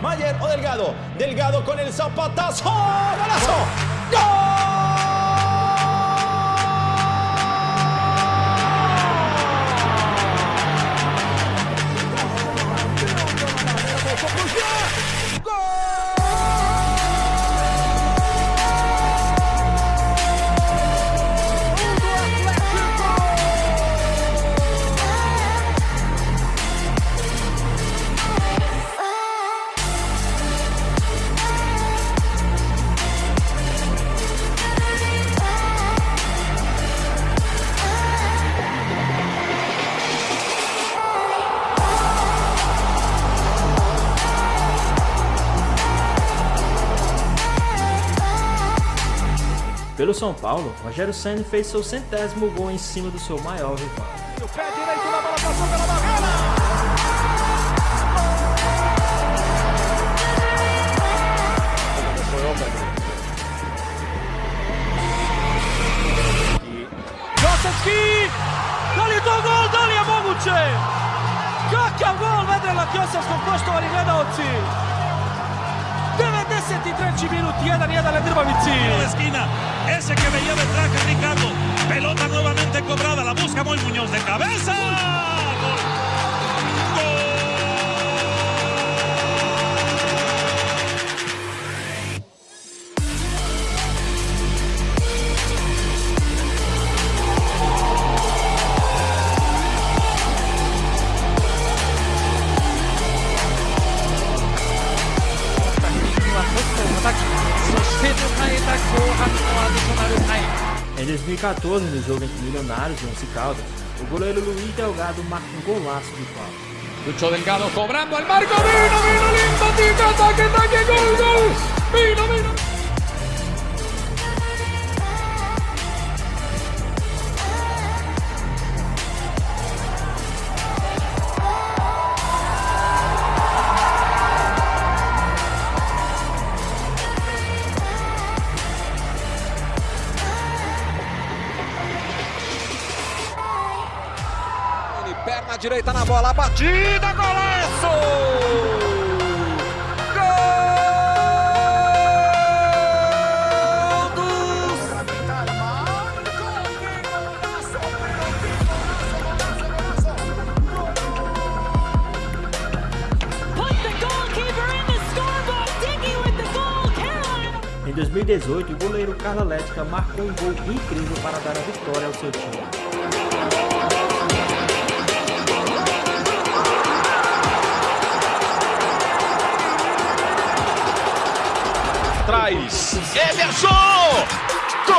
Mayer o Delgado. Delgado con el zapatazo. ¡Golazo! Pelo São Paulo, Rogério Senna fez seu centésimo gol em cima do seu maior rival. O pé direito na bola passou pela barreira. Kosovski! Da li to gol? Da li je moguće? Kakav gol Vedrela Kosovskog, poštovani gledalci! 93. minut, 1-1 na Drbavici. de esquina, ese que veía que Ricardo. Pelota nuevamente cobrada, la busca Moy Muñoz de cabeza. 2014, no jogo entre Milionários e Once Caldas, o goleiro Luiz Delgado marca um golaço de falta. Lucho Delgado cobrando al marco. Vino, vino, lindo, tica, ataque, ataque, gol, gol. Vino, vino. Direita na bola, batida, golaço! Em 2018, o goleiro Carla Lética marcou um gol incrível para dar a vitória ao seu time. Traz. Emerson! Gol!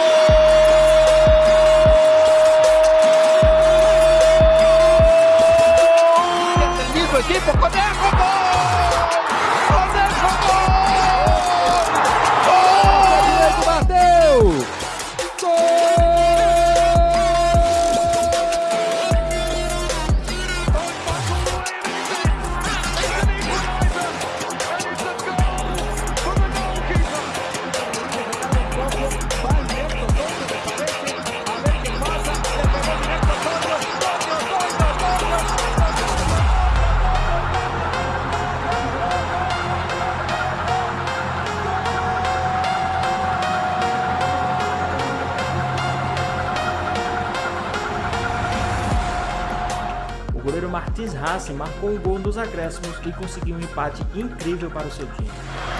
Defendido o equipo, Conejo, Hassi marcou um gol nos acréscimos e conseguiu um empate incrível para o seu time.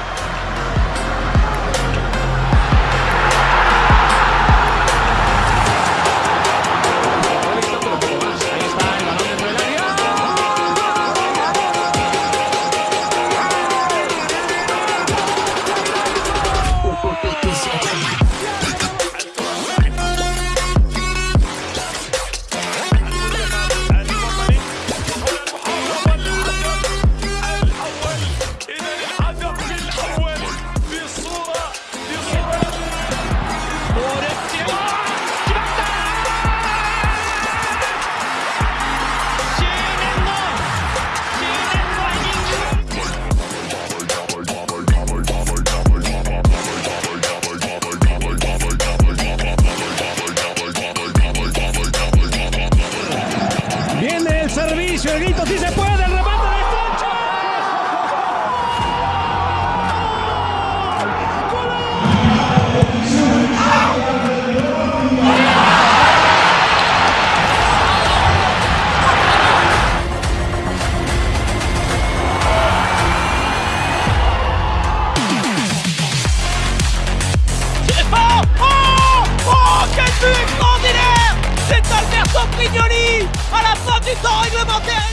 Mignoli à e, la fin du temps réglementaire.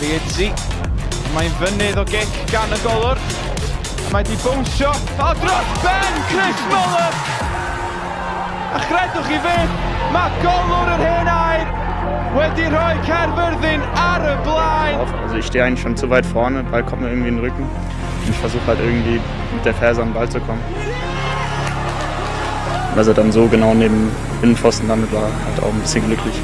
Riedzi, mae'n fynydd o gic gan y golwr, mae di bwnsio, a dros Ben Chris Muller A chredwch i fe, mae golwr yr hen air wedi rhoi Cerfyrddin ar y blaen. Also ich stehe eigentlich schon zu weit vorne, Ball kommt mir irgendwie in den Rücken. Und ich versuche halt irgendwie mit der Ferse an den Ball zu kommen. Dass er dann so genau neben Innenpfosten damit war, halt auch ein bisschen glücklich.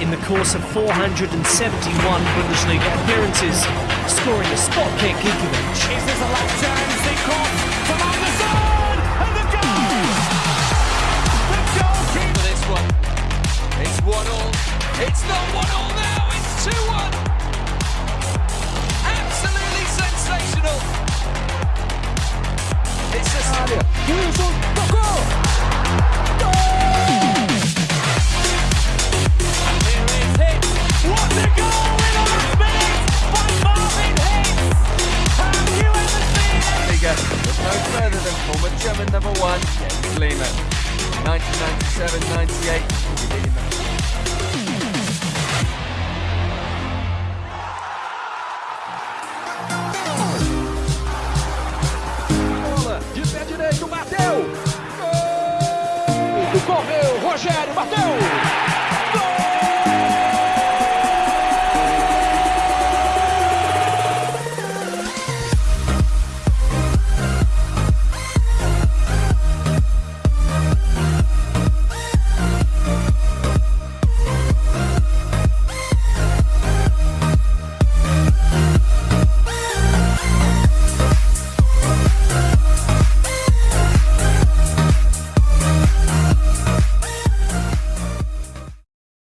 In the course of 471 Bundesliga appearances, scoring a spot kick Ikovic. Is this a last chance? They cross from Anderson and the goal! The goalkeeper. For this one. It's one all. It's not one all now. It's two one. Absolutely sensational. It's a 1997-98, we'll